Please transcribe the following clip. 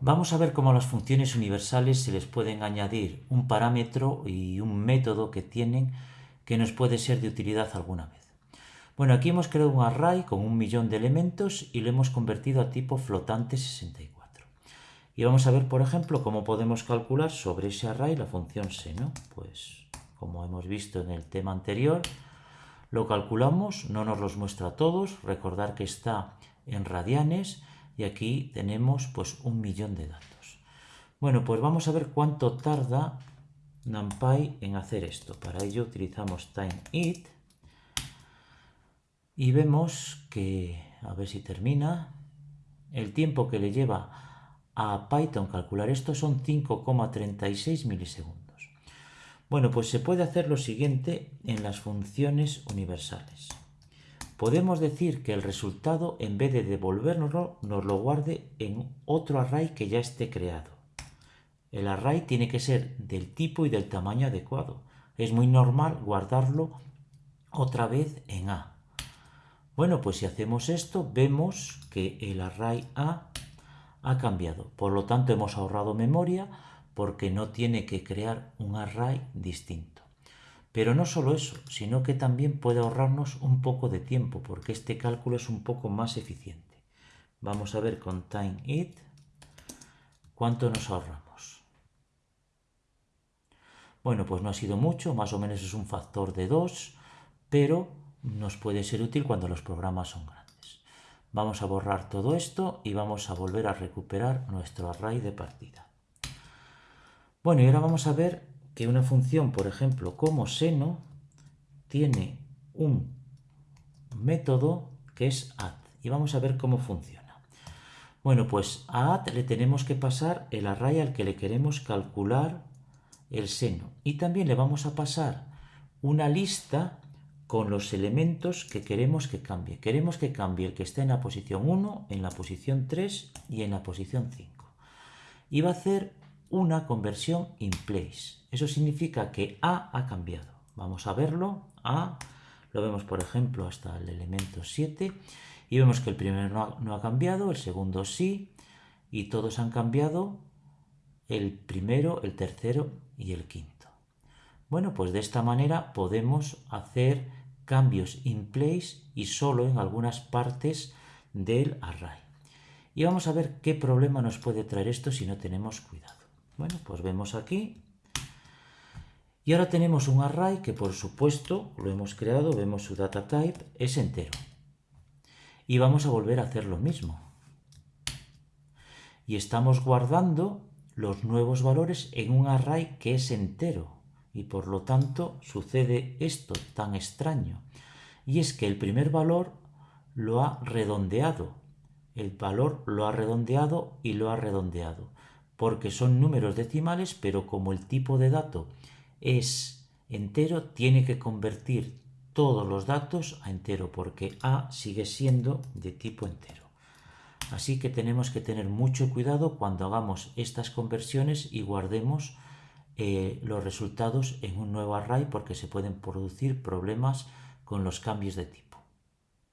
Vamos a ver cómo a las funciones universales se les pueden añadir un parámetro y un método que tienen que nos puede ser de utilidad alguna vez. Bueno, aquí hemos creado un array con un millón de elementos y lo hemos convertido a tipo flotante 64. Y vamos a ver, por ejemplo, cómo podemos calcular sobre ese array la función seno. Pues, como hemos visto en el tema anterior, lo calculamos, no nos los muestra a todos, recordar que está en radianes, y aquí tenemos pues un millón de datos. Bueno, pues vamos a ver cuánto tarda NumPy en hacer esto. Para ello utilizamos timeIt y vemos que, a ver si termina, el tiempo que le lleva a Python calcular esto son 5,36 milisegundos. Bueno, pues se puede hacer lo siguiente en las funciones universales podemos decir que el resultado, en vez de devolvernoslo, nos lo guarde en otro array que ya esté creado. El array tiene que ser del tipo y del tamaño adecuado. Es muy normal guardarlo otra vez en A. Bueno, pues si hacemos esto, vemos que el array A ha cambiado. Por lo tanto, hemos ahorrado memoria porque no tiene que crear un array distinto. Pero no solo eso, sino que también puede ahorrarnos un poco de tiempo, porque este cálculo es un poco más eficiente. Vamos a ver con timeIt cuánto nos ahorramos. Bueno, pues no ha sido mucho, más o menos es un factor de 2, pero nos puede ser útil cuando los programas son grandes. Vamos a borrar todo esto y vamos a volver a recuperar nuestro array de partida. Bueno, y ahora vamos a ver que una función, por ejemplo, como seno, tiene un método que es add. Y vamos a ver cómo funciona. Bueno, pues a add le tenemos que pasar el array al que le queremos calcular el seno. Y también le vamos a pasar una lista con los elementos que queremos que cambie. Queremos que cambie el que esté en la posición 1, en la posición 3 y en la posición 5. Y va a hacer una conversión in place. Eso significa que A ha cambiado. Vamos a verlo. A lo vemos, por ejemplo, hasta el elemento 7 y vemos que el primero no ha, cambiado, el segundo sí, y todos han cambiado el primero, el tercero y el quinto. Bueno, pues de esta manera podemos hacer cambios in place y solo en algunas partes del array. Y vamos a ver qué problema nos puede traer esto si no tenemos cuidado. Bueno, pues vemos aquí. Y ahora tenemos un array que por supuesto lo hemos creado, vemos su data type, es entero. Y vamos a volver a hacer lo mismo. Y estamos guardando los nuevos valores en un array que es entero. Y por lo tanto sucede esto tan extraño. Y es que el primer valor lo ha redondeado. El valor lo ha redondeado y lo ha redondeado porque son números decimales, pero como el tipo de dato es entero, tiene que convertir todos los datos a entero, porque A sigue siendo de tipo entero. Así que tenemos que tener mucho cuidado cuando hagamos estas conversiones y guardemos eh, los resultados en un nuevo array porque se pueden producir problemas con los cambios de tipo.